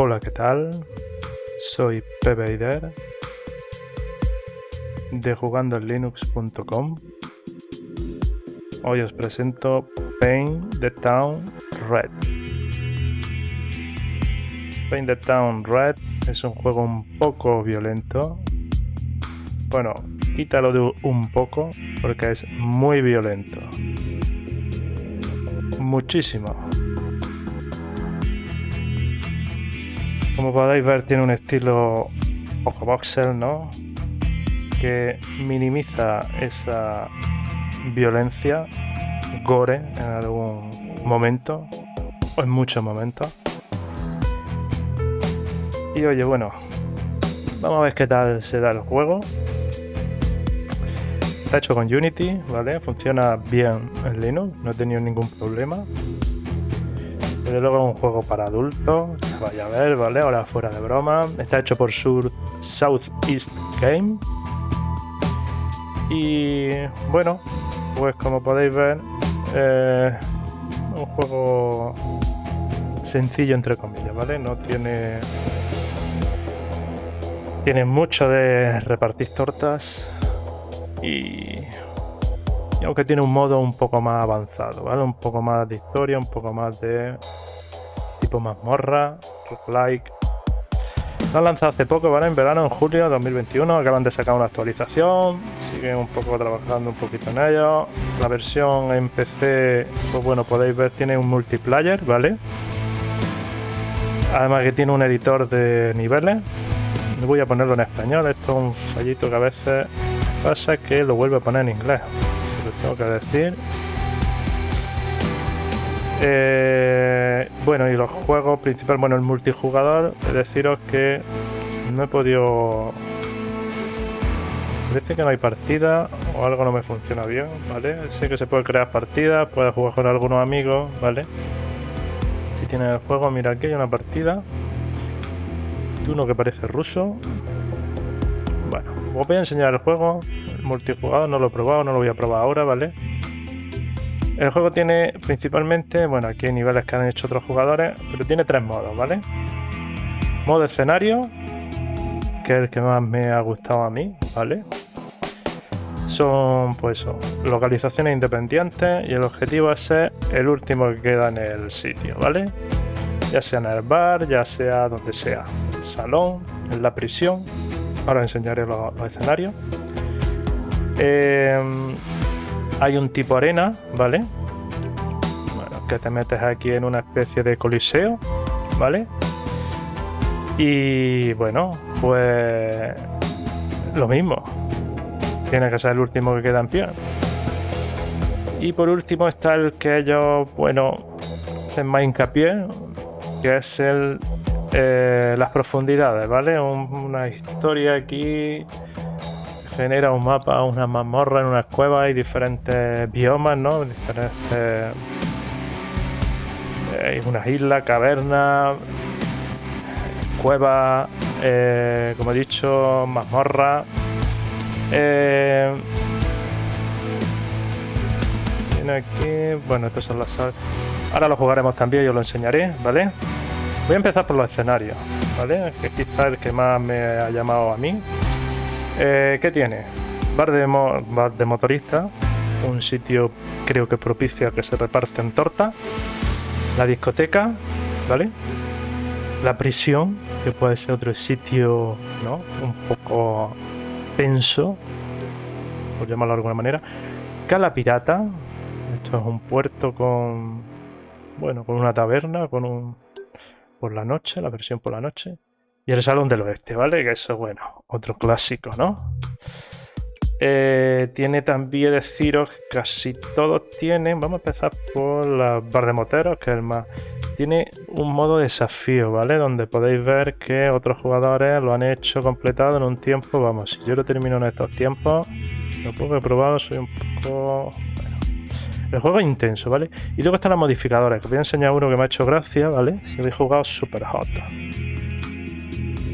Hola, ¿qué tal? Soy Pepe Ider de jugandolinux.com. Hoy os presento Paint the Town Red. Paint the Town Red es un juego un poco violento. Bueno, quítalo de un poco porque es muy violento. Muchísimo. Como podéis ver tiene un estilo ojo voxel, ¿no? Que minimiza esa violencia, gore en algún momento o en muchos momentos. Y oye, bueno, vamos a ver qué tal se da el juego. Está hecho con Unity, ¿vale? Funciona bien en Linux, no he tenido ningún problema. Desde luego un juego para adultos, vaya a ver, ¿vale? Ahora fuera de broma. Está hecho por Sur Southeast Game. Y bueno, pues como podéis ver, eh, un juego sencillo entre comillas, ¿vale? No tiene... Tiene mucho de repartir tortas y y aunque tiene un modo un poco más avanzado, ¿vale? Un poco más de historia, un poco más de tipo mazmorra, like. Lo han lanzado hace poco, ¿vale? En verano, en julio de 2021. Acaban de sacar una actualización. Siguen un poco trabajando un poquito en ello. La versión en PC, pues bueno, podéis ver, tiene un multiplayer, ¿vale? Además que tiene un editor de niveles. Voy a ponerlo en español. Esto es un fallito que a veces pasa que lo vuelve a poner en inglés tengo que decir. Eh, bueno, y los juegos principales, bueno, el multijugador, deciros que no he podido... Parece que no hay partida o algo no me funciona bien, ¿vale? Sé que se puede crear partidas, puedes jugar con algunos amigos, ¿vale? Si tienes el juego, mira aquí hay una partida. Uno que parece ruso. Bueno, os voy a enseñar el juego multijugador no lo he probado, no lo voy a probar ahora, ¿vale? El juego tiene principalmente, bueno, aquí hay niveles que han hecho otros jugadores, pero tiene tres modos, ¿vale? Modo escenario, que es el que más me ha gustado a mí, ¿vale? Son, pues localizaciones independientes y el objetivo es ser el último que queda en el sitio, ¿vale? Ya sea en el bar, ya sea donde sea, el salón, en la prisión. Ahora enseñaré los escenarios. Eh, hay un tipo arena, ¿vale? Bueno, que te metes aquí en una especie de coliseo, ¿vale? Y bueno, pues lo mismo. Tiene que ser el último que queda en pie. Y por último está el que ellos, bueno, hacen más hincapié, que es el eh, las profundidades, ¿vale? una historia aquí genera un mapa, una mazmorra en unas cuevas hay diferentes biomas, ¿no? Diferentes... Eh, unas islas, cavernas, cuevas, eh, como he dicho, mazmorra. Eh. Bueno, estos son las... Ahora lo jugaremos también, yo lo enseñaré, ¿vale? Voy a empezar por los escenarios, ¿vale? Que quizá el que más me ha llamado a mí. Eh, ¿Qué tiene? Bar de, de motorista, un sitio creo que propicia que se reparten torta, la discoteca, ¿vale? La prisión, que puede ser otro sitio, ¿no? Un poco tenso, por llamarlo de alguna manera. Cala Pirata, esto es un puerto con, bueno, con una taberna, con un, por la noche, la versión por la noche. Y el Salón del Oeste, ¿vale? Que eso, bueno, otro clásico, ¿no? Eh, tiene también deciros casi todos tienen, vamos a empezar por la bar de moteros, que es el más... Tiene un modo desafío, ¿vale? Donde podéis ver que otros jugadores lo han hecho completado en un tiempo, vamos, si yo lo termino en estos tiempos, lo poco he probado, soy un poco... El juego es intenso, ¿vale? Y luego están los modificadores, que voy a enseñar uno que me ha hecho gracia, ¿vale? Si habéis jugado Super Hot.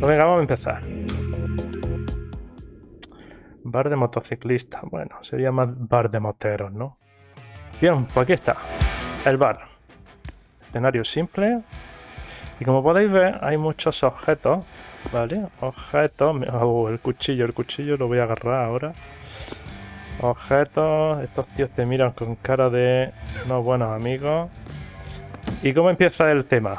Pues venga, vamos a empezar. Bar de motociclistas. Bueno, sería más bar de moteros, ¿no? Bien, pues aquí está. El bar. Escenario simple. Y como podéis ver, hay muchos objetos, ¿vale? Objetos... Oh, el cuchillo, el cuchillo lo voy a agarrar ahora. Objetos... Estos tíos te miran con cara de no buenos amigos. ¿Y cómo empieza el tema?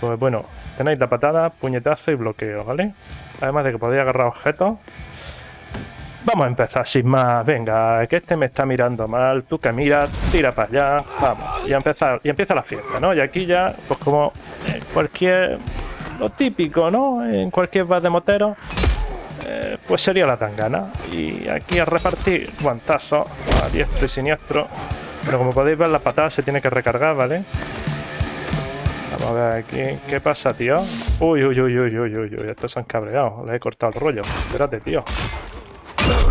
Pues bueno, tenéis la patada, puñetazo y bloqueo, ¿vale? Además de que podéis agarrar objetos. Vamos a empezar sin más. Venga, que este me está mirando mal. Tú que miras, tira para allá. Vamos. Y, empezar, y empieza la fiesta, ¿no? Y aquí ya, pues como en cualquier... Lo típico, ¿no? En cualquier bar de motero. Eh, pues sería la tangana. Y aquí a repartir guantazos a diestro y siniestro. Pero como podéis ver, la patada se tiene que recargar, ¿vale? A ver aquí. ¿Qué pasa, tío? Uy, uy, uy, uy, uy, uy, uy. Estos se han cabreado. Le he cortado el rollo. Espérate, tío.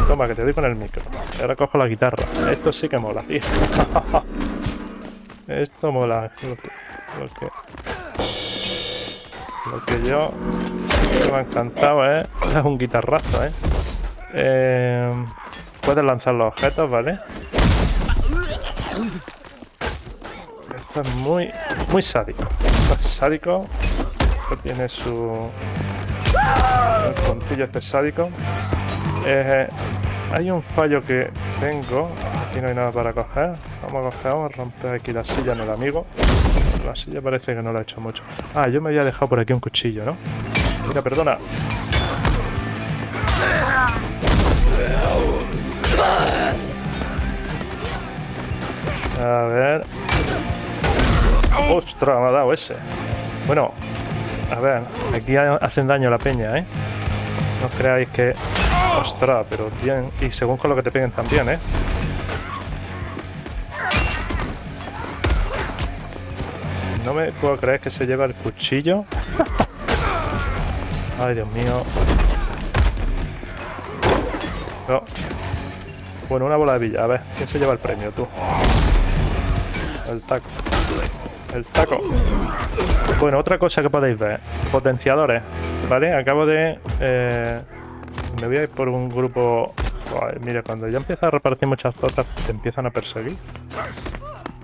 Toma, que te doy con el micro. Ahora cojo la guitarra. Esto sí que mola, tío. Esto mola. Lo que, lo que, yo me ha encantado es, es un guitarrazo, ¿eh? ¿eh? Puedes lanzar los objetos, ¿vale? Esto es muy, muy sádico. Sádico. Tiene su... El puntillo este sádico. Eh, hay un fallo que tengo. Aquí no hay nada para coger. Vamos a coger, vamos a romper aquí la silla en el amigo. La silla parece que no lo ha hecho mucho. Ah, yo me había dejado por aquí un cuchillo, ¿no? Mira, perdona. ¡Ostras! Me ha dado ese. Bueno, a ver. Aquí hacen daño la peña, ¿eh? No creáis que Ostras, pero bien. Y según con lo que te peguen también, ¿eh? No me puedo creer que se lleva el cuchillo. Ay, Dios mío. No. Bueno, una bola de villa. A ver, ¿quién se lleva el premio? Tú. El taco. El taco. Bueno, otra cosa que podéis ver. Potenciadores. ¿Vale? Acabo de... Eh, me voy a ir por un grupo... mira, cuando ya empieza a repartir muchas tortas, te empiezan a perseguir.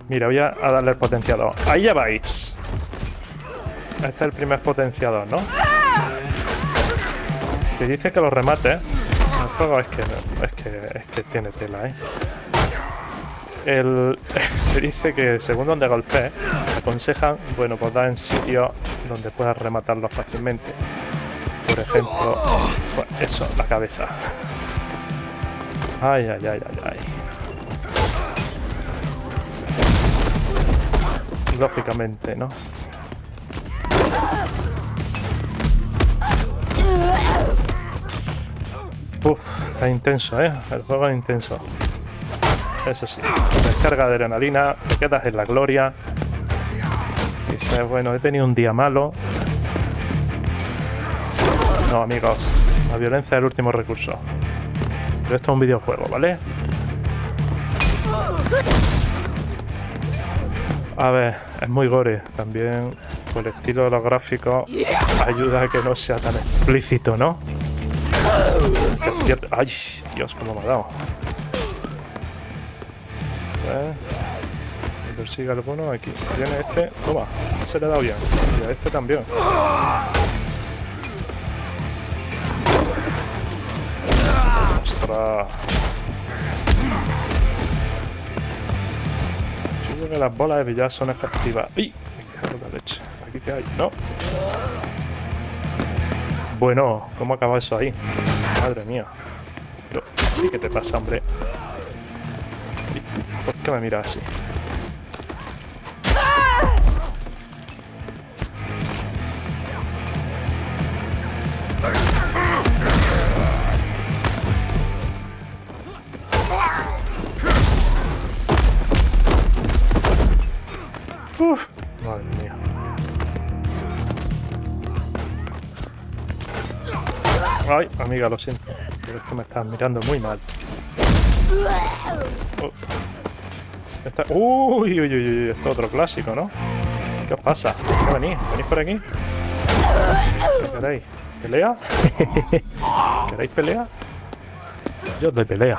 Mira, voy a, darle el potenciador. Ahí ya vais. Este es el primer potenciador, ¿no? Que dice que lo remate. El juego es que, es que, es que tiene tela, ¿eh? El, dice que según donde golpee, aconsejan, bueno, pues da en sitio donde puedas rematarlo fácilmente por ejemplo. eso, la cabeza. Ay, ay, ay, ay, ay. Lógicamente, ¿no? Uf, está intenso, ¿eh? El juego es intenso. Eso sí, descarga de adrenalina, te quedas en la gloria. Dices, bueno, he tenido un día malo, no, amigos. La violencia es el último recurso. Pero esto es un videojuego, ¿vale? A ver, es muy gore. También por el estilo de los gráficos ayuda a que no sea tan explícito, ¿no? ¡Ay, Dios, cómo me ha dado! A persigue alguno aquí. Tiene este. Toma, se le ha dado bien. Y a este también. Ostras. Yo creo que las bolas de billar son efectivas. ¡Ay! la leche. ¿Aquí qué hay? No. Bueno, ¿cómo acaba eso ahí? Madre mía. ¿Y qué te pasa, hombre? ¿Por qué me miras así? Ay, amiga, lo siento. Pero es que me estás mirando muy mal. Oh. Uy, uy, uy, uy, esto es otro clásico, ¿no? ¿Qué os pasa? ¿Qué venís? ¿Venís por aquí? ¿Qué queréis? ¿Pelea? ¿Queréis pelea? Yo os doy pelea.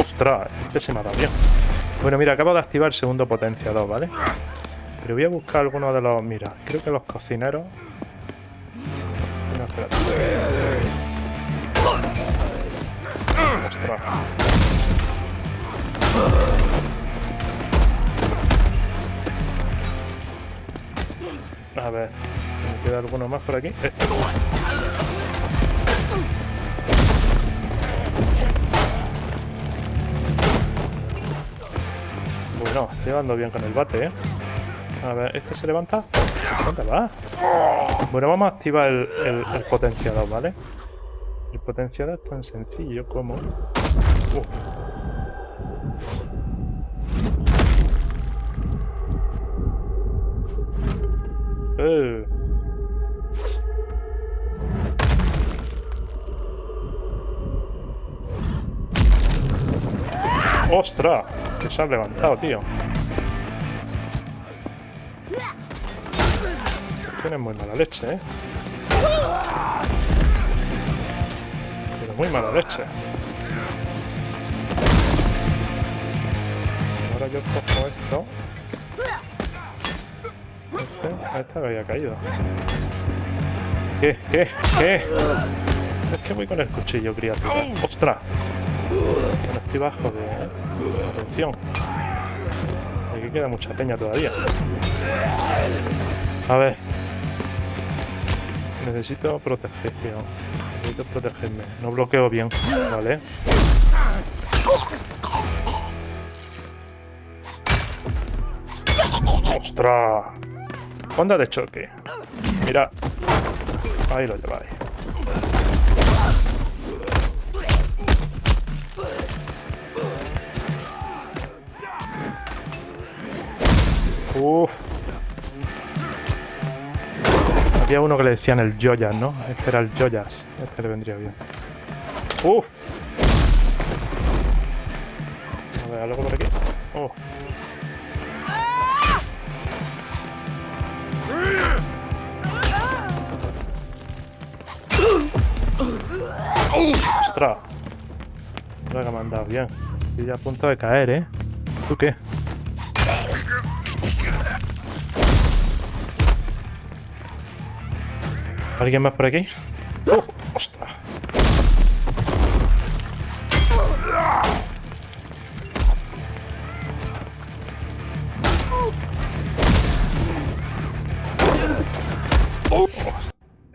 ¡Ostras! Este se dado bien. Bueno, mira, acabo de activar el segundo potenciador, ¿vale? Pero voy a buscar alguno de los... Mira, creo que los cocineros... No, espérate. Ostras. A ver, ¿me queda alguno más por aquí? Bueno, estoy dando bien con el bate, ¿eh? A ver, ¿este se levanta? ¿Dónde va? Bueno, vamos a activar el, el, el potenciador, ¿vale? El potenciador es tan sencillo como... Uf. ¡Ostras! Que se ha levantado, tío. Tienen muy mala leche, ¿eh? Pero muy mala leche. Ahora yo cojo esto. Este, este había caído. ¿Qué? ¿Qué? ¿Qué? Es que voy con el cuchillo, criatura. ¡Ostras! Bueno, estoy bajo de... Atención. Aquí queda mucha peña todavía. A ver. Necesito protección. Necesito protegerme. No bloqueo bien. Vale. ¡Ostras! Onda de choque. Mira. Ahí lo lleváis. Uf. Había uno que le decían el Joyas, ¿no? Este era el Joyas. Este le vendría bien. Uf. A ver, algo por aquí. Oh. ¡Ostras! Ahora que me han dado bien. Estoy ya a punto de caer, ¿eh? ¿Tú qué? ¿Alguien más por aquí? ¡Oh! ¡Ostras!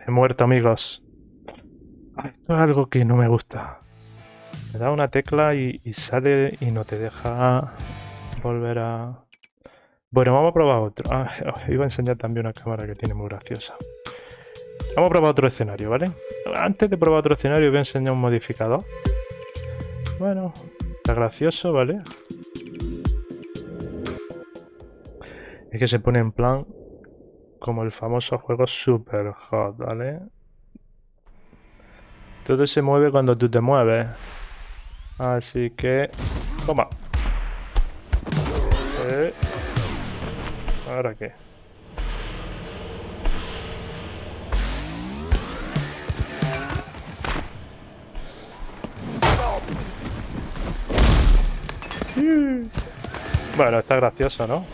He muerto, amigos. Esto es algo que no me gusta. Me da una tecla y, y sale y no te deja volver a... Bueno, vamos a probar otro. Ah, iba a enseñar también una cámara que tiene muy graciosa. Vamos a probar otro escenario, ¿vale? Antes de probar otro escenario voy a enseñar un modificador. Bueno, está gracioso, ¿vale? Es que se pone en plan como el famoso juego Super Hot, ¿vale? Todo se mueve cuando tú te mueves. Así que... Toma. Eh. ¿Ahora qué? Bueno, está gracioso, ¿no?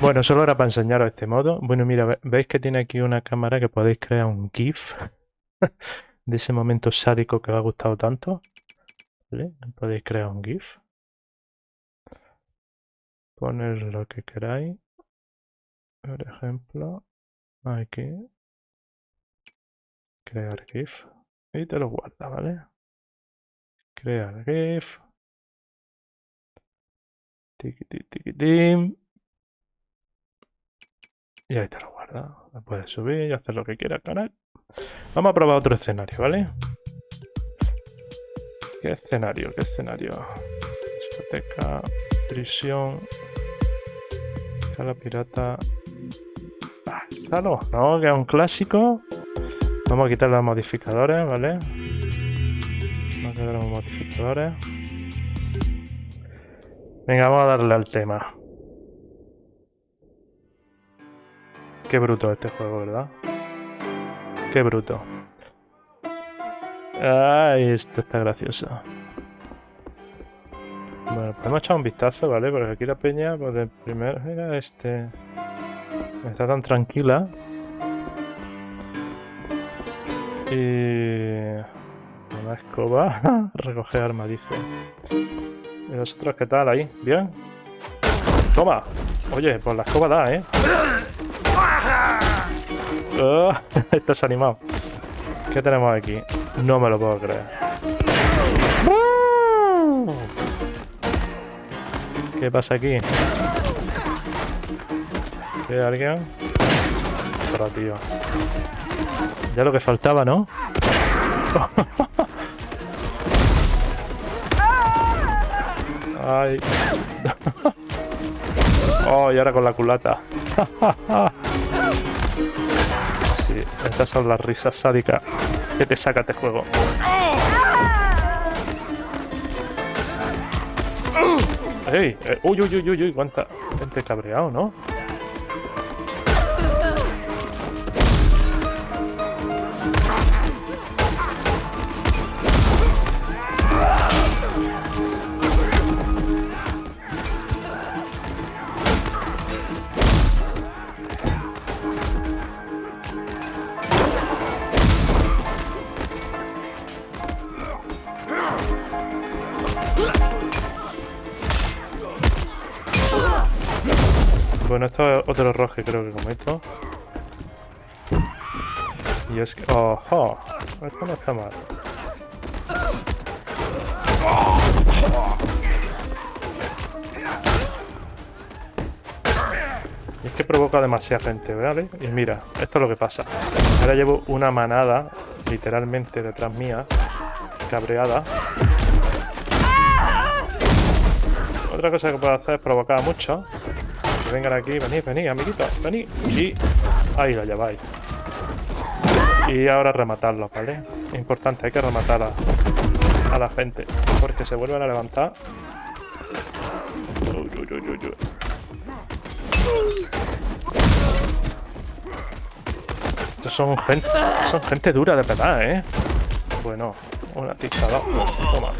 Bueno, solo era para enseñaros este modo. Bueno, mira, veis que tiene aquí una cámara que podéis crear un GIF de ese momento sádico que os ha gustado tanto. Podéis crear un GIF. Poner lo que queráis. Por ejemplo, aquí. Crear GIF. Y te lo guarda, ¿vale? Crear GIF. Tim. Y ahí te lo guarda. Lo puedes subir y hacer lo que quieras, canal. Vamos a probar otro escenario, ¿vale? ¿Qué escenario? ¿Qué escenario? Discoteca, prisión, escala pirata. ¿Salo? No, que es un clásico. Vamos a quitar los modificadores, ¿vale? Vamos a quitar los modificadores. Venga, vamos a darle al tema. Qué bruto este juego, ¿verdad? Qué bruto. Ay, esto está gracioso. Bueno, hemos echado un vistazo, ¿vale? Porque aquí la peña, pues de primero era este... Está tan tranquila. Y... Una escoba. Recoger arma, dice. ¿Y vosotros qué tal ahí? ¿Bien? ¡Toma! Oye, pues la escoba da, ¿eh? Oh, estás animado. ¿Qué tenemos aquí? No me lo puedo creer. ¿Qué pasa aquí? ¿Hay alguien? Pero tío. Ya lo que faltaba, ¿no? Ay. oh, y ahora con la culata. sí, estas son las risas sádicas que te saca este juego. ¡Ey! Eh, ¡Uy, uy, uy, uy! uy cuánta gente cabreado, ¿no? Y es que... ¡Ojo! Esto no está mal. Y es que provoca demasiada gente, ¿vale? Y mira, esto es lo que pasa. Ahora llevo una manada, literalmente, detrás mía, cabreada. Otra cosa que puedo hacer es provocar mucho vengan aquí, venid, venid, amiguitos, venid. Y ahí la lleváis. Y ahora rematarlos, ¿vale? Importante, hay que rematar a, la gente. Porque se vuelven a levantar. Uy, Estos son gente, son gente dura de verdad, ¿eh? Bueno, una tizada. Toma.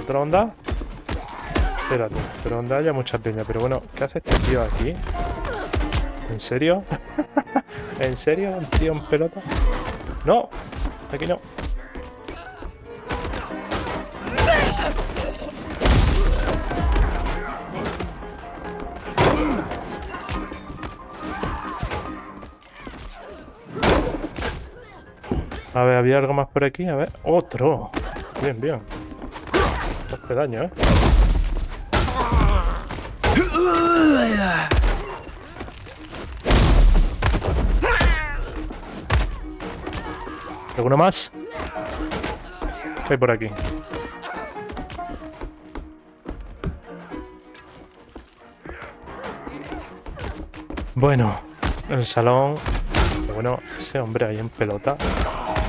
¿Otra onda? Espérate, pero donde haya mucha peña. Pero bueno, ¿qué hace este tío aquí? ¿En serio? ¿En serio? ¿Un tío en pelota? ¡No! Aquí no. A ver, ¿había algo más por aquí? A ver. ¡Otro! Bien, bien. Dos daño, ¿eh? ¿Alguno más? ¿Qué hay por aquí? Bueno, el salón... Bueno, ese hombre ahí en pelota.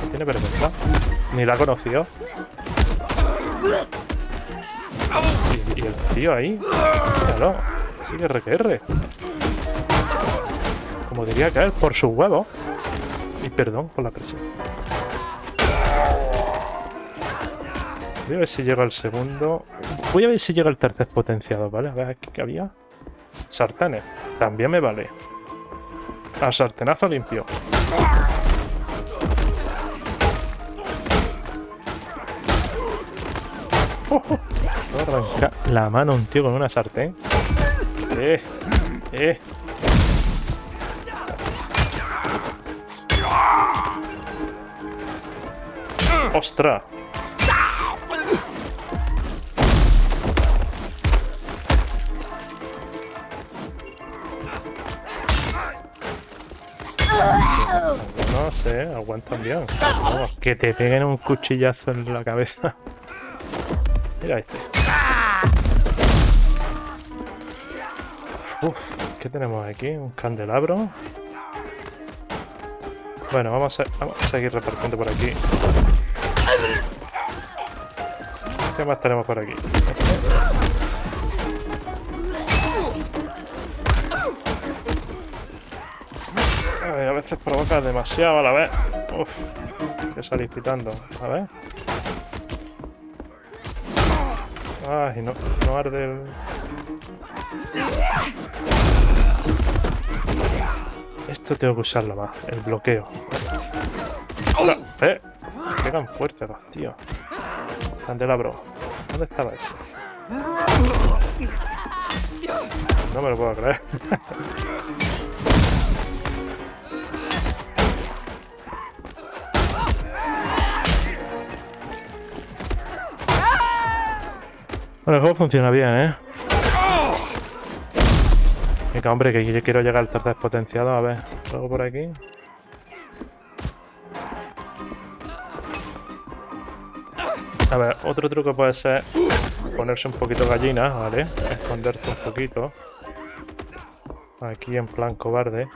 No tiene vergüenza. Ni la ha conocido. Y, el tío ahí. Claro. Sigue RQR. Como diría caer por su huevo. Y perdón por la presión. Voy a ver si llega el segundo. Voy a ver si llega el tercer potenciado, ¿vale? A ver qué había. Sartenes. También me vale. A sartenazo limpio. Oh, arrancar la mano un tío con una sartén. Eh, eh. ¡Ostras! No sé, aguantan bien. que te peguen un cuchillazo en la cabeza. Mira este. Uf, ¿qué tenemos aquí? Un candelabro. Bueno, vamos a, vamos a seguir repartiendo por aquí. ¿Qué más tenemos por aquí? Ay, veces provoca demasiado a la vez. Uf, que salís pitando. A ver. Ay, no, no arde el... Esto tengo que usarlo más, el bloqueo. ¡Eh! Pegan fuerte los tíos. Candelabro. ¿Dónde estaba ese? No me lo puedo creer. Bueno, el juego funciona bien, ¿eh? Venga, hombre, que yo quiero llegar al tercer potenciado. A ver, algo por aquí. A ver, otro truco puede ser ponerse un poquito gallina, ¿vale? Esconderte un poquito. Aquí en plan cobarde.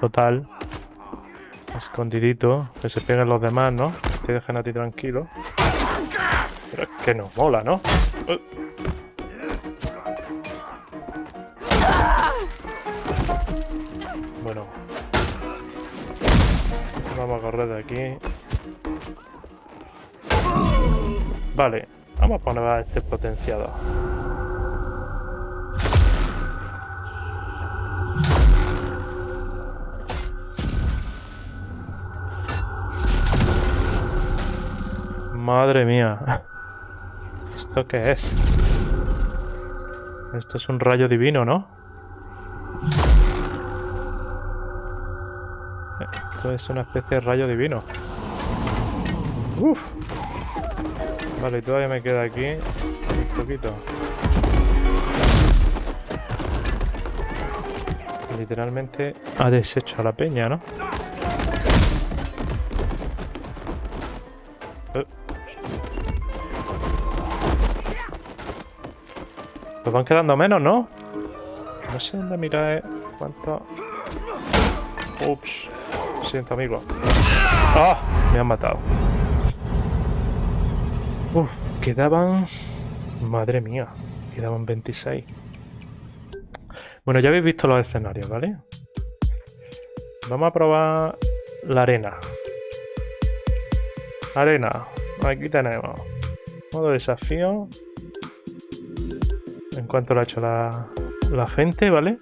Total. Escondidito. Que se peguen los demás, ¿no? Te dejen a ti tranquilo. Pero es que no mola, ¿no? Vamos a correr de aquí. Vale, vamos a poner a este potenciado. Madre mía. ¿Esto qué es? Esto es un rayo divino, ¿no? Esto es una especie de rayo divino. Uf. Vale, y todavía me queda aquí un poquito. Literalmente ha deshecho la peña, ¿no? Eh. Pues van quedando menos, ¿no? No sé dónde mirar, eh. ¿Cuánto? Ups. Siento, amigo. ¡Ah! Me han matado. Uf, quedaban... Madre mía, quedaban 26. Bueno, ya habéis visto los escenarios, ¿vale? Vamos a probar la arena. Arena. Aquí tenemos. Modo desafío. En cuanto lo ha hecho la, la gente, ¿vale?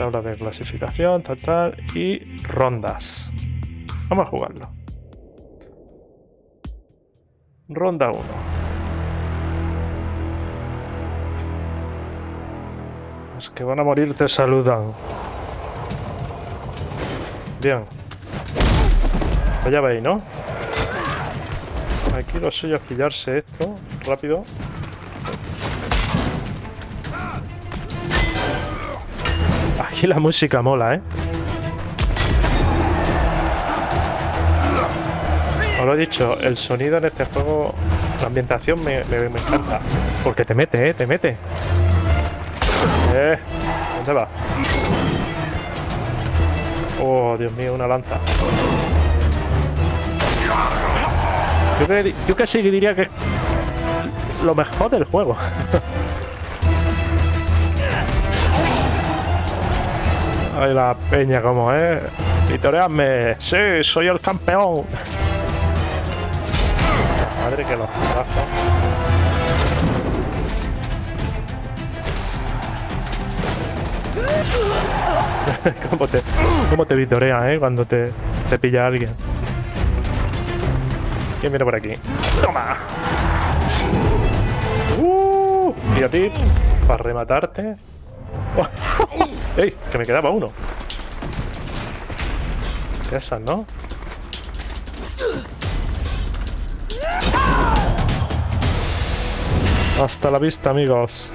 Tabla de clasificación, total. Y rondas. Vamos a jugarlo. Ronda 1. Los que van a morir te saludan. Bien. Ya veis, ¿no? Aquí lo suyo es pillarse esto rápido. Aquí la música mola, ¿eh? Os lo he dicho, el sonido en este juego, la ambientación me, encanta. Porque te mete, ¿eh? Te mete. Eh, ¿Dónde va? Oh, Dios mío, una lanza. Yo, casi diría que lo mejor del juego. Ay, la peña como es. Vitoreadme. Sí, soy el campeón madre que los trajo. ¿Cómo te, cómo te vitorea, eh? Cuando te, te pilla alguien. ¿Quién viene por aquí? ¡Toma! ¡Uh! Y a ti, para rematarte. ¡Ey! Que me quedaba uno. Esas, ¿no? Hasta la vista, amigos.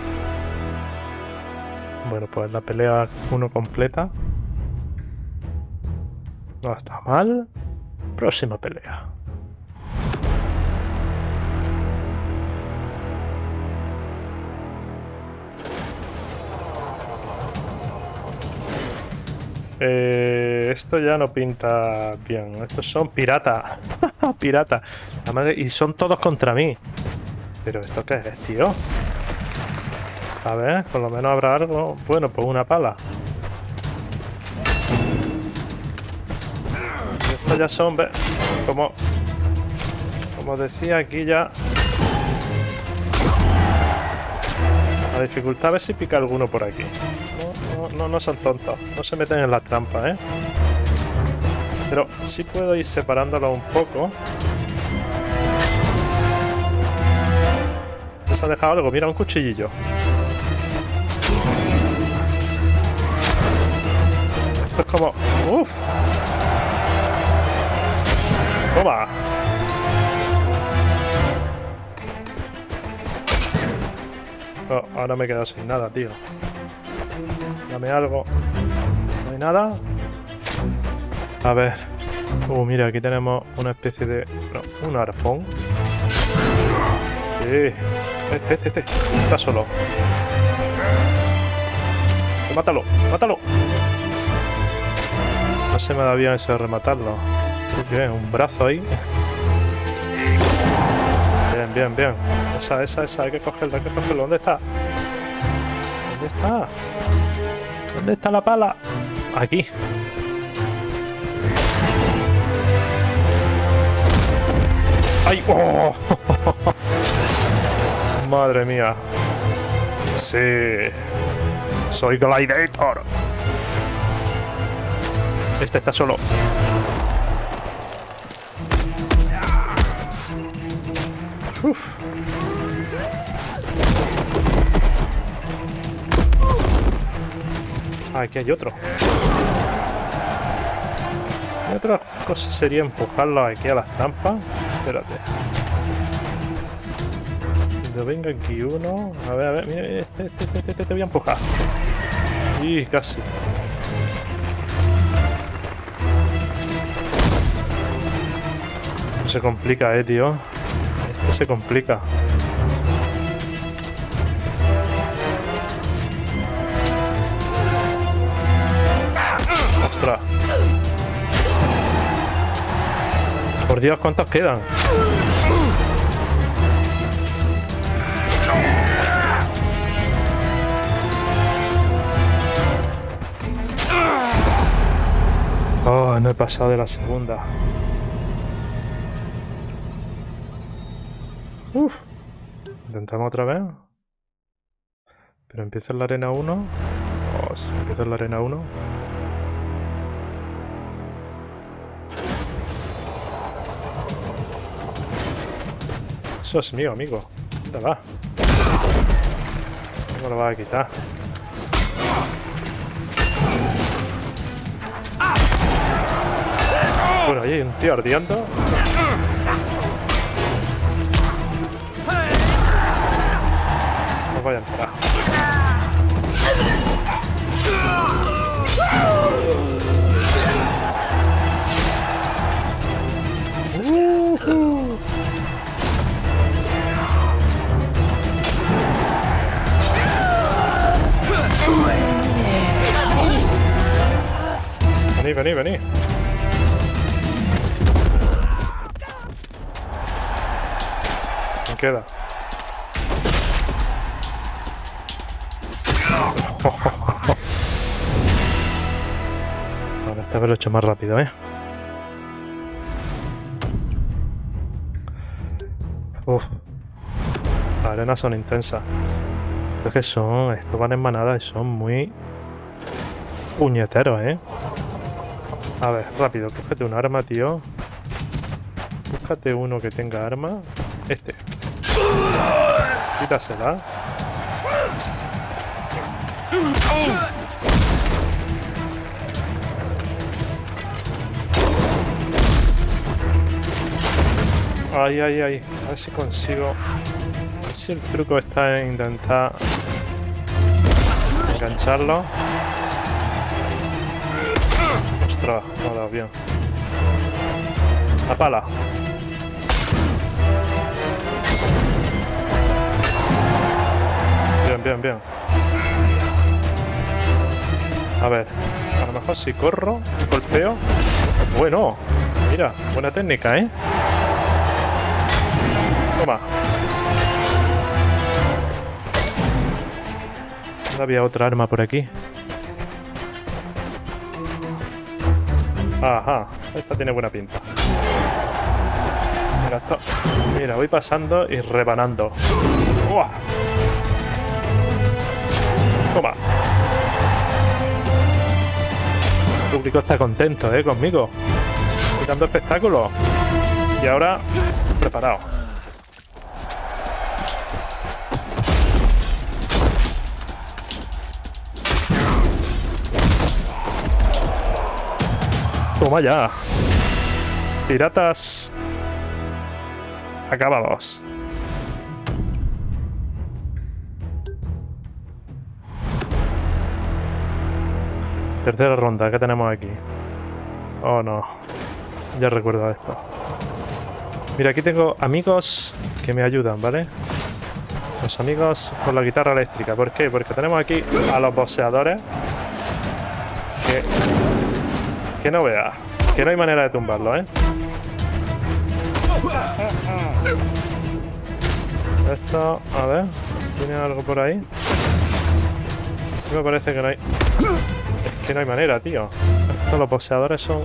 Bueno, pues la pelea 1 completa. No está mal. Próxima pelea. Eh, esto ya no pinta bien. Estos son pirata. pirata. Y son todos contra mí. ¿Pero esto qué es, tío? A ver, por lo menos habrá algo. Bueno, pues una pala. Estos ya son, como, como decía aquí ya... La dificultad, a ver si pica alguno por aquí. No, no, son tontos, no se meten en la trampa, ¿eh? Pero sí puedo ir separándolo un poco. Se ha dejado algo, mira, un cuchillillo. Esto es como... ¡Uf! ¡Toma! Oh, ahora me he quedado sin nada, tío. Dame algo. ¿No hay nada? A ver. Uh, mira, aquí tenemos una especie de... No, un arpón. Este, este, este. Está solo. Mátalo, mátalo. No se me da bien eso de rematarlo. Bien, un brazo ahí. Bien, bien, bien. Esa, esa, esa. Hay que cogerlo, hay que cogerlo. ¿Dónde está? ¿Dónde está? ¿Dónde está la pala? Aquí. ¡Ay! ¡Oh! Madre mía. Sí. Soy Gladiator. Este está solo. Ah, aquí hay otro. Otra cosa sería empujarlo aquí a las trampas. Espérate. Cuando venga aquí uno... A ver, a ver, mira, este, este, este, este, te voy a empujar. Y casi. Se complica, eh, tío. Esto se complica. ¡Ostras! Por Dios, ¿cuántos quedan? Oh, no he pasado de la segunda. Uf. Intentamos otra vez. Pero empieza en la arena 1. Oh, sí, empieza en la arena 1. Eso es mío, amigo. ¿Dónde va? ¿Cómo lo va a quitar? Bueno, ahí hay un tío ardiendo. No vaya a Vení, vení, vení. Me queda. Vale, esta vez lo he hecho más rápido, ¿eh? Uf. Las arenas son intensas. Es que son... Estos van en manada y son muy... Puñeteros, ¿eh? A ver, rápido, cógete un arma, tío. Búscate uno que tenga arma. Este. Quítasela. Ay, ay, ay. A ver si consigo... A ver si el truco está en intentar... Engancharlo. Bien. La pala. Bien, bien, bien. A ver, a lo mejor si corro, golpeo. Bueno, mira, buena técnica, ¿eh? Toma. había otra arma por aquí. Ajá, esta tiene buena pinta. Mira, esto. Mira, voy pasando y rebanando. ¡Uah! Toma. El público está contento, ¿eh? Conmigo. Dando espectáculo. Y ahora, preparado. Toma ya. Piratas acabados. Tercera ronda, ¿qué tenemos aquí? Oh no, ya recuerdo esto. Mira, aquí tengo amigos que me ayudan, ¿vale? Los amigos con la guitarra eléctrica. ¿Por qué? Porque tenemos aquí a los boxeadores que, que no vea, que no hay manera de tumbarlo, ¿eh? Esto, a ver, ¿tiene algo por ahí? Me parece que no hay... Es que no hay manera, tío. Estos los boxeadores son...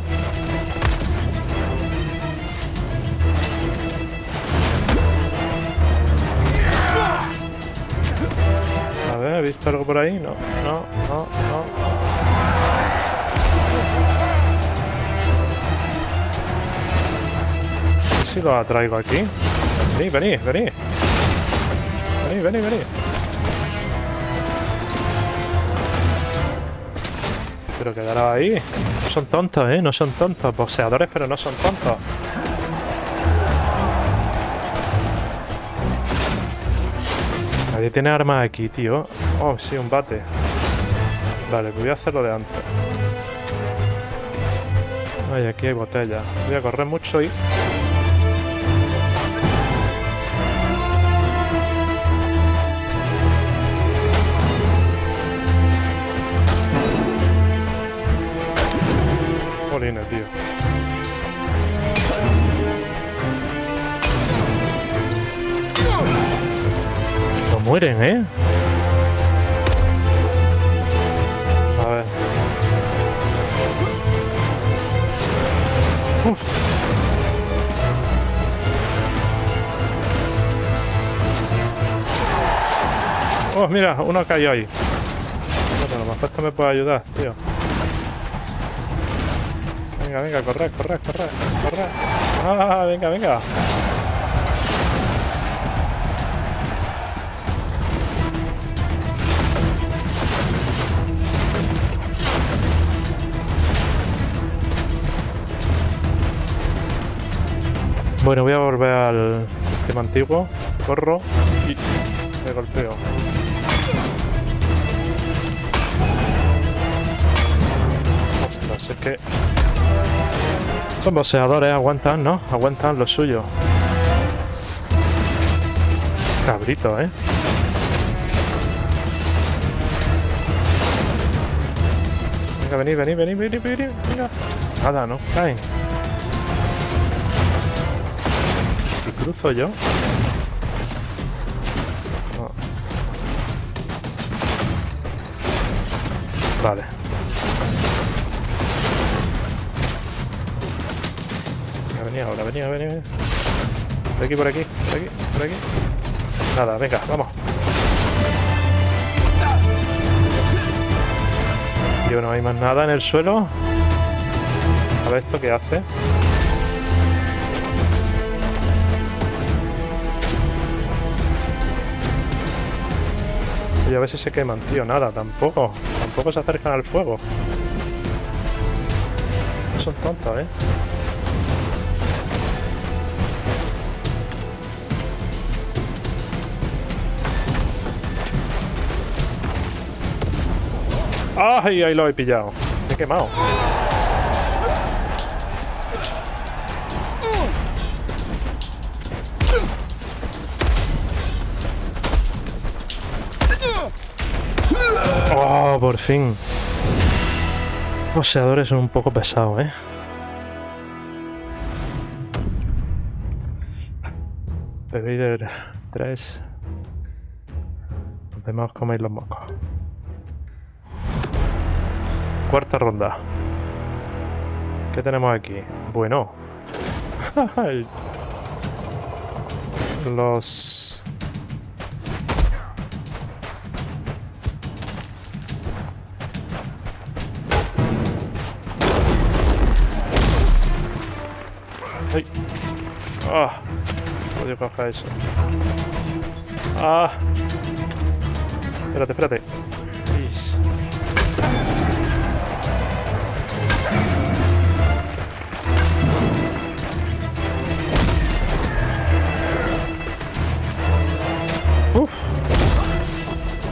A ver, ¿he visto algo por ahí? No, no, no, no. Si lo atraigo aquí? Vení, vení, vení. Vení, vení, vení. Pero quedará ahí. No son tontos, ¿eh? No son tontos. Boxeadores, pero no son tontos. Nadie tiene armas aquí, tío. Oh, sí, un bate. Vale, voy a hacerlo de antes. Ay, aquí hay botella. Voy a correr mucho y... Jolines, tío. No mueren, ¿eh? A ver. Uf. Oh, mira, uno cayó ahí. Bueno, a lo mejor esto me puede ayudar, tío. Venga, venga, corre, corre, corre, corre. Ah, venga, venga. Bueno, voy a volver al sistema antiguo. Corro y me golpeo. Ostras, es que... Son boxeadores, aguantan, ¿no? Aguantan lo suyo. Cabrito, ¿eh? Venga, vení, vení, vení, vení, vení, venga. Nada, no caen. Si cruzo yo... Vale. Por aquí, por aquí, por aquí, por aquí. Nada, venga, vamos. Tío, no hay más nada en el suelo. A ver esto qué hace. Y a si se queman, tío. Nada, tampoco. Tampoco se acercan al fuego. No son tontos, ¿eh? ¡Ay! Ahí lo he pillado. Me he quemado. ¡Oh! Por fin. Los son un poco pesados, ¿eh? Pedir 3. Los demás coméis los mocos. Cuarta ronda. ¿Qué tenemos aquí? Bueno. Los... ¡Ay! ¡Ah! Odio coger eso. ¡Ah! Espérate, espérate.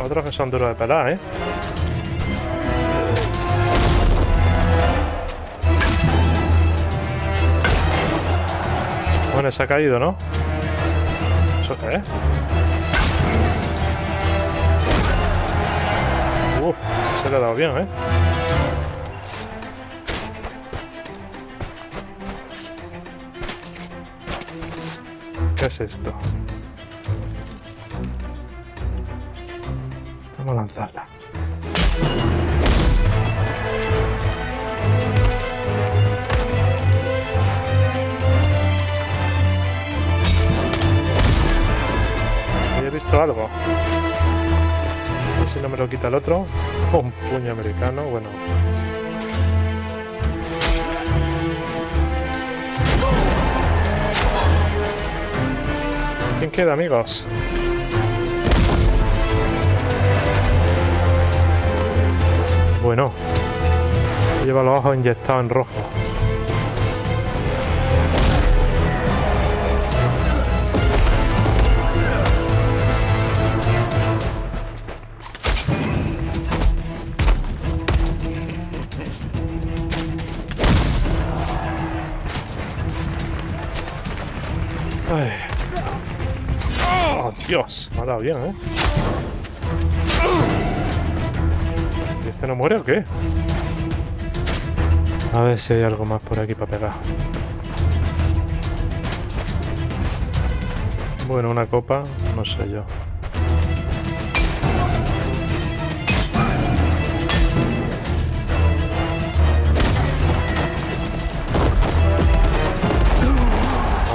Otros que son duros de pelar, ¿eh? Bueno, se ha caído, ¿no? ¿Eso qué es? Uf, se le ha dado bien, ¿eh? ¿Qué es esto? ¿Había visto algo? Si no me lo quita el otro. Un puño americano, bueno. ¿Quién queda, amigos? Bueno. Lleva los ojos inyectados en rojo. Ay. ¡Oh, Dios! Me ha dado bien, ¿eh? No muere o qué? A ver si hay algo más por aquí para pegar. Bueno, una copa, no sé yo.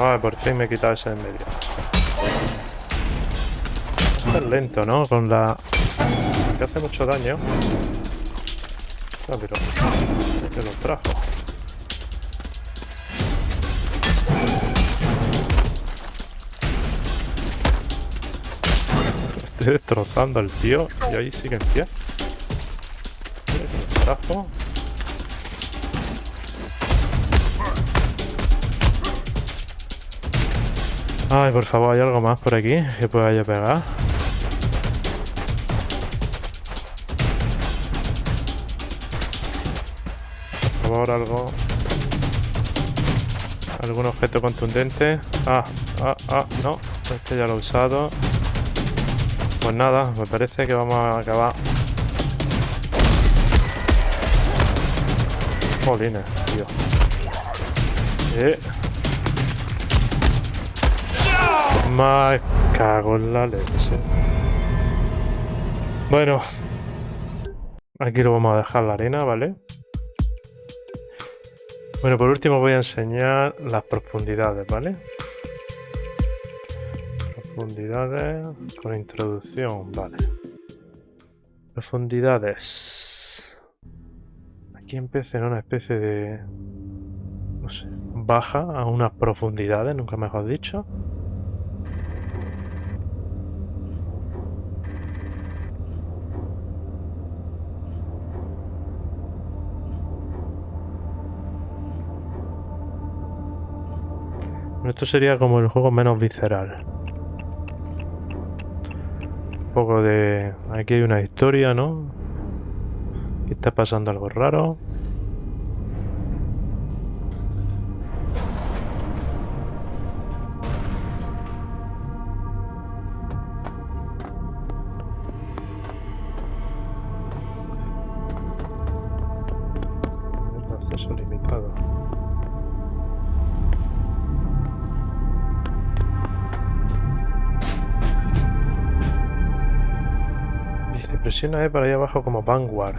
Ah, por fin me he quitado ese en medio. Está lento, ¿no? Con la... que hace mucho daño. Ah, pero... que lo trajo. Estoy destrozando al tío y ahí sigue en pie. Mira lo trajo. Ay, por favor, ¿hay algo más por aquí que pueda yo pegar? Favor, algo... ¿Algún objeto contundente? Ah, ah, ah, no. Este ya lo he usado. Pues nada, me parece que vamos a acabar. Jolines, tío. Eh... Me cago en la leche. Bueno. Aquí lo vamos a dejar la arena, ¿vale? Bueno, por último voy a enseñar las profundidades, ¿vale? Profundidades con introducción, vale. Profundidades. Aquí empieza en una especie de... No sé, baja a unas profundidades, nunca mejor dicho. Esto sería como el juego menos visceral. Un poco de... Aquí hay una historia, ¿no? Aquí está pasando algo raro. Para allá abajo como Vanguard.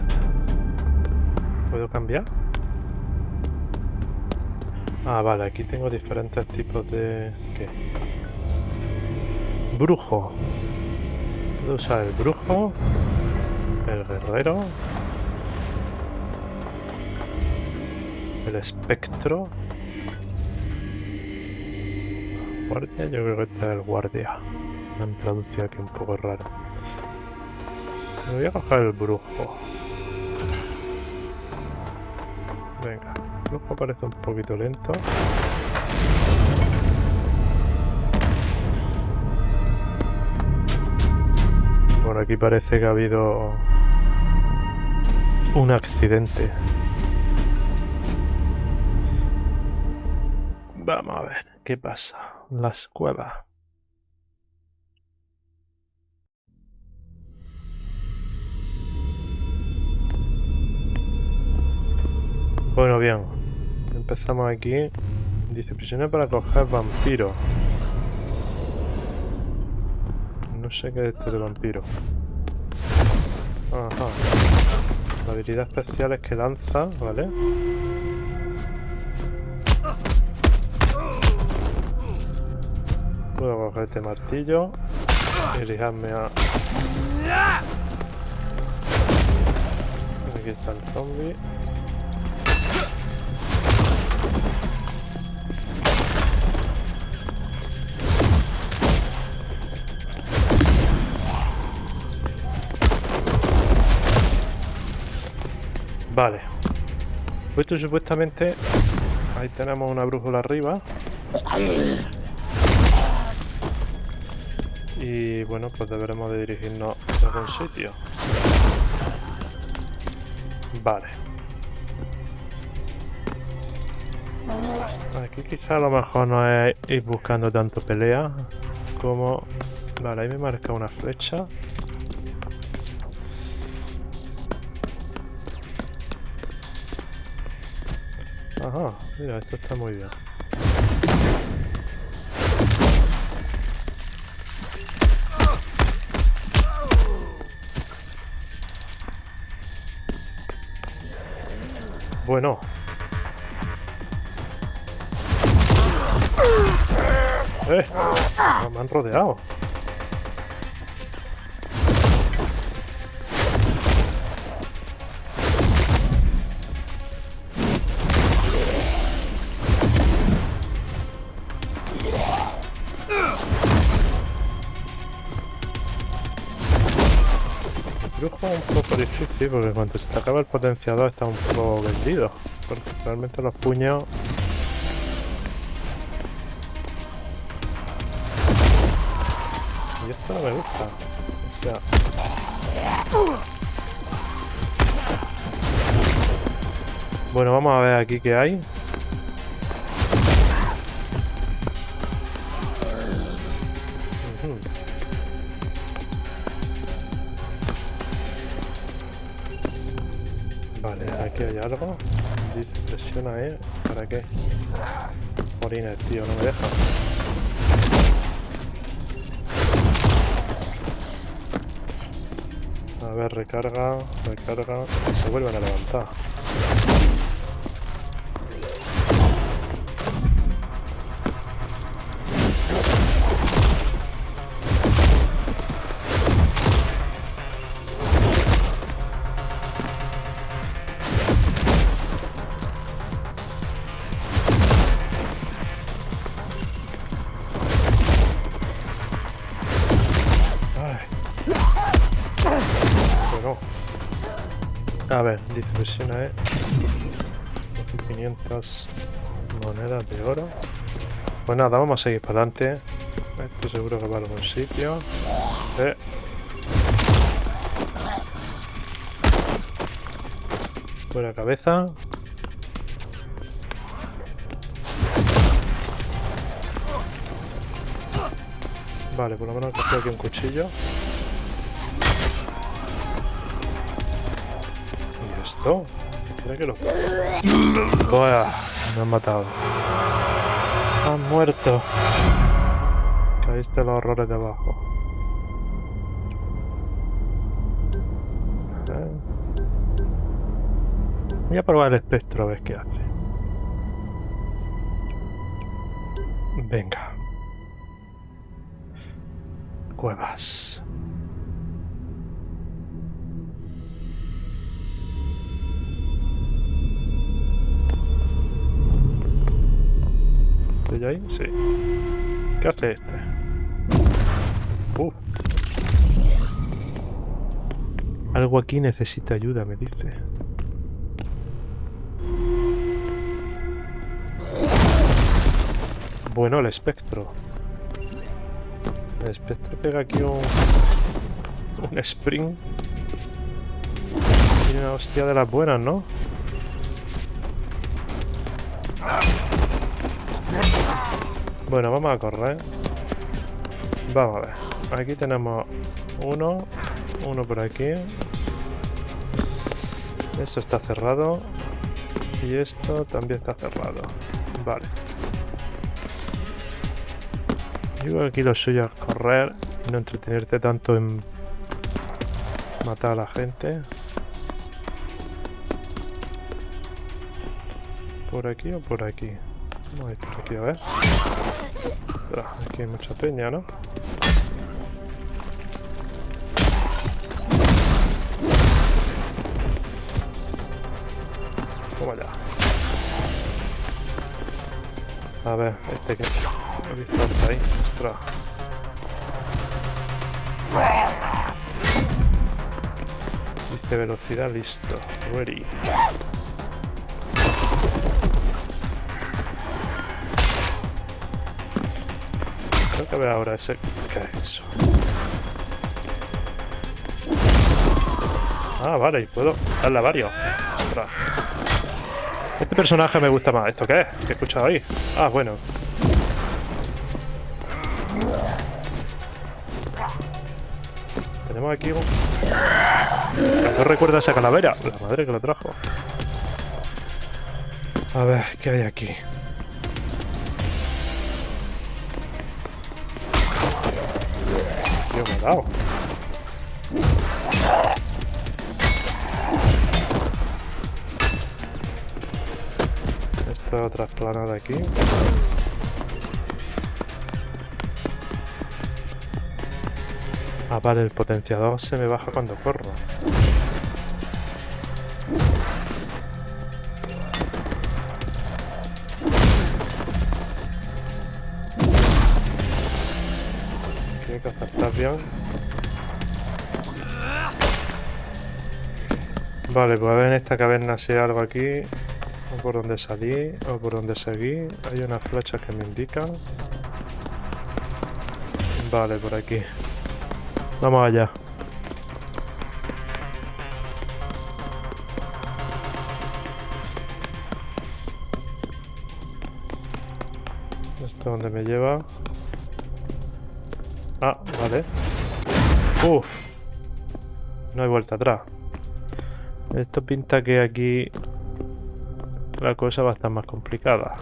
¿Puedo cambiar? Ah, vale, aquí tengo diferentes tipos de... ¿Qué? Brujo. Puedo usar el brujo, el guerrero, el espectro. Guardia, yo creo que este es el guardia. Me han traducido aquí un poco raro. Me voy a coger el brujo. Venga, el brujo parece un poquito lento. Bueno, aquí parece que ha habido un accidente. Vamos a ver qué pasa. Las cuevas. Bueno, bien. Empezamos aquí. Dice prisionero para coger vampiro. No sé qué es esto de vampiro. Ajá. La habilidad especial es que lanza, ¿vale? Puedo coger este martillo y lijarme a... Aquí está el zombie. Vale. Pues esto supuestamente... Ahí tenemos una brújula arriba. Y bueno, pues deberemos de dirigirnos a algún sitio. Vale. Aquí quizá a lo mejor no es ir buscando tanto pelea como... Vale, ahí me marca una flecha. Ajá, mira, esto está muy bien. Bueno. ¡Eh! Me han rodeado. Un poco difícil porque cuando se te acaba el potenciador está un poco vendido. Porque realmente los puños... Y esto no me gusta. O sea... Bueno, vamos a ver aquí qué hay. Algo. Presiona E. ¿Para qué? Morines, tío, no me deja. A ver, recarga, recarga. y Se vuelven a levantar. A ver, dice presiona E. 500 monedas de oro. Pues nada, vamos a seguir para adelante. Esto seguro que va a algún sitio. Eh. Buena cabeza. Vale, por lo menos cogido aquí un cuchillo. Buah, me han matado. Han muerto. Caíste los horrores de abajo. Ver. Voy a probar el espectro a ver qué hace. Venga. Cuevas. ¿Estoy ahí? Sí. ¿Qué hace este? Uh. Algo aquí necesita ayuda, me dice. Bueno, el espectro. El espectro pega aquí un... Un spring. Y una hostia de las buenas, ¿no? Bueno, vamos a correr. Vamos a ver. Aquí tenemos uno. Uno por aquí. Eso está cerrado. Y esto también está cerrado. Vale. Yo aquí lo suyo es correr y no entretenerte tanto en matar a la gente. ¿Por aquí o por aquí? Vamos a ir por aquí a ver. Aquí hay mucha peña, ¿no? Toma ya. A ver, este que... He visto hasta ahí. Ostras. Dice velocidad, listo. Ready. Ver ahora ese... ¿Qué es eso? Ah, vale, y puedo darle a varios. Este personaje me gusta más. ¿Esto qué es? ¿Qué he escuchado ahí? Ah, bueno. Tenemos aquí un... No recuerda esa calavera. La madre que lo trajo. A ver, ¿qué hay aquí? Tío, me ha dado. Esta otra plana de aquí. Ah, vale, el potenciador se me baja cuando corro. Vale, pues a ver en esta caverna si hay algo aquí. O por donde salí, o por donde seguí. Hay unas flechas que me indican. Vale, por aquí. Vamos allá. ¿Esto dónde me lleva? Ah, vale. Uf. No hay vuelta atrás. Esto pinta que aquí la cosa va a estar más complicada.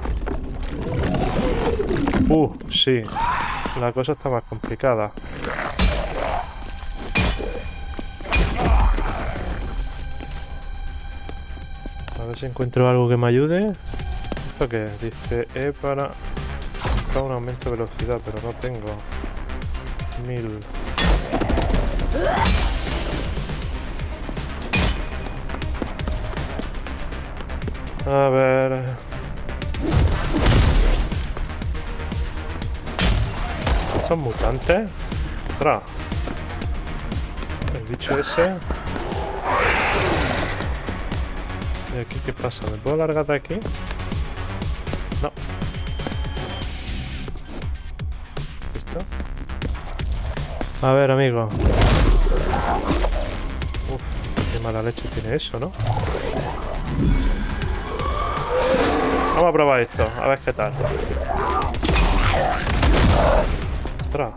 Uh, sí. La cosa está más complicada. A ver si encuentro algo que me ayude. ¿Esto qué? Dice E para... para un aumento de velocidad, pero no tengo. Mil. A ver... ¿Son mutantes? Ostras. El bicho ese... ¿Y aquí qué pasa? ¿Me puedo largar de aquí? No. ¿Listo? A ver, amigo. Uf, qué mala leche tiene eso, ¿no? Vamos a probar esto, a ver qué tal. Ostras.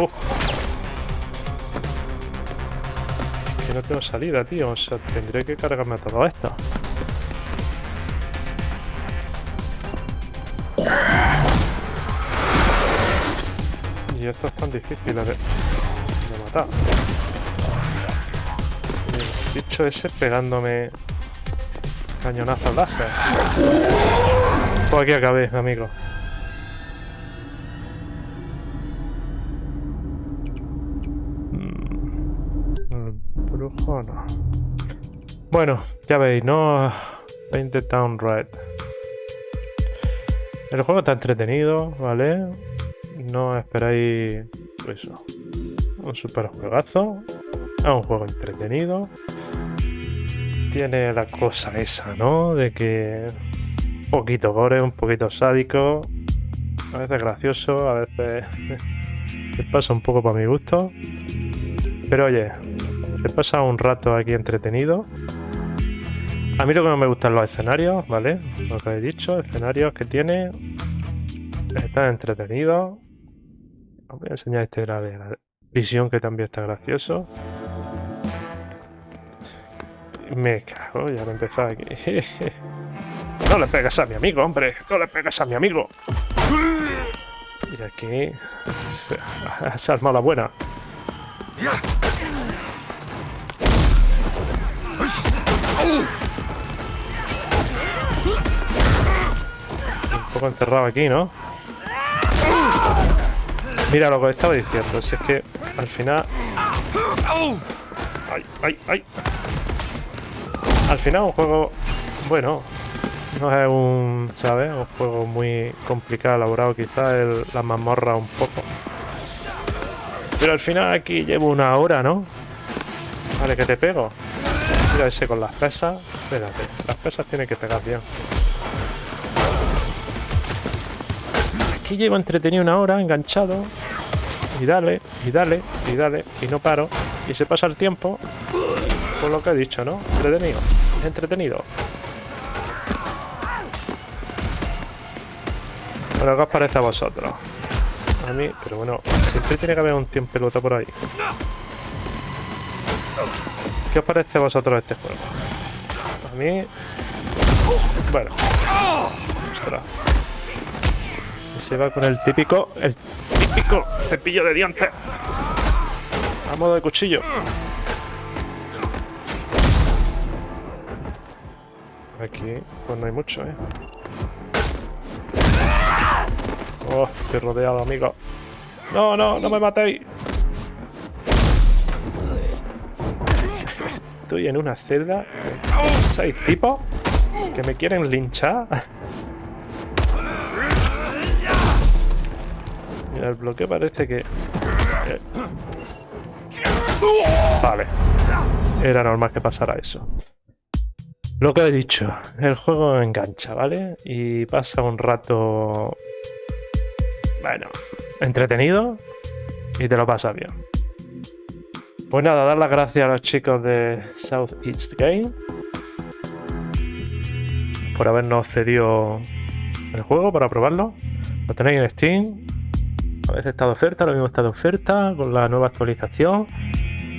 Uf. No tengo salida, tío. O sea, tendré que cargarme todo esto. Y esto es tan difícil de, matar. bicho ese pegándome cañonazos láser. Pues aquí acabé, amigo. Bueno, ya veis, ¿no? Painted Town Red. El juego está entretenido, ¿vale? No esperáis eso. Un super juegazo. Es un juego entretenido. Tiene la cosa esa, ¿no? De que un poquito gore, un poquito sádico. A veces gracioso, a veces te pasa un poco para mi gusto. Pero oye, te pasa un rato aquí entretenido. A mí lo que no me gustan los escenarios, ¿vale? Lo que he dicho, escenarios que tiene. Están entretenidos. Os voy a enseñar este de la visión que también está gracioso. Me cago, ya me empezó aquí. no le pegas a mi amigo, hombre. No le pegas a mi amigo. Y aquí se, ha armado la buena. Poco encerrado aquí, ¿no? Mira lo que estaba diciendo, si es que al final... ¡Ay, ay, ay! Al final un juego, bueno, no es un, ¿sabes? Un juego muy complicado, elaborado, quizás la mazmorra un poco. Pero al final aquí llevo una hora, ¿no? Vale, que te pego. Mira ese con las pesas. Espérate, las pesas tienen que pegar bien. Aquí llevo entretenido una hora, enganchado. Y dale, y dale, y dale, y no paro. Y se pasa el tiempo. Por lo que he dicho, ¿no? Entretenido. Entretenido. Bueno, ¿qué os parece a vosotros? A mí, pero bueno, siempre tiene que haber un tiempo pelota por ahí. ¿Qué os parece a vosotros este juego? A mí... Bueno. Ostras. Se va con el típico... El típico cepillo de dientes. A modo de cuchillo. Aquí, pues no hay mucho, ¿eh? Oh, estoy rodeado, amigo. No, no, no me matéis. Estoy en una celda. Seis tipos que me quieren linchar. El bloqueo parece que... Vale. Era normal que pasara eso. Lo que he dicho, el juego engancha, ¿vale? Y pasa un rato... Bueno, entretenido y te lo pasa bien. Pues nada, dar las gracias a los chicos de South East Game por habernos cedido el juego para probarlo. Lo tenéis en Steam. A veces está de oferta, lo mismo está de oferta con la nueva actualización.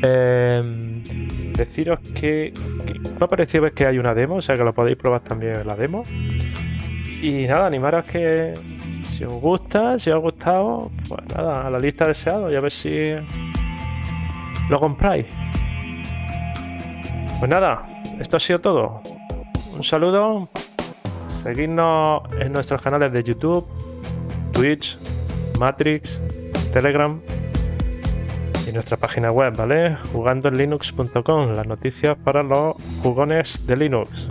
Eh, deciros que, me ha parecido ver que hay una demo, o sea que lo podéis probar también en la demo. Y nada, animaros que si os gusta, si os ha gustado, pues nada, a la lista deseado y a ver si lo compráis. Pues nada, esto ha sido todo. Un saludo. Seguidnos en nuestros canales de YouTube, Twitch, Matrix, Telegram y nuestra página web, ¿vale? Jugandoenlinux.com, las noticias para los jugones de Linux.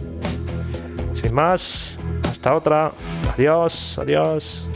Sin más, hasta otra. Adiós, adiós.